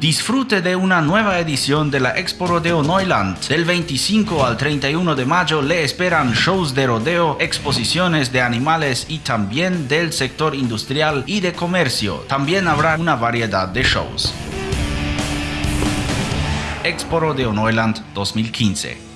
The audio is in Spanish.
Disfrute de una nueva edición de la Expo Rodeo Neuland. Del 25 al 31 de mayo le esperan shows de rodeo, exposiciones de animales y también del sector industrial y de comercio. También habrá una variedad de shows. Expo Rodeo Neuland 2015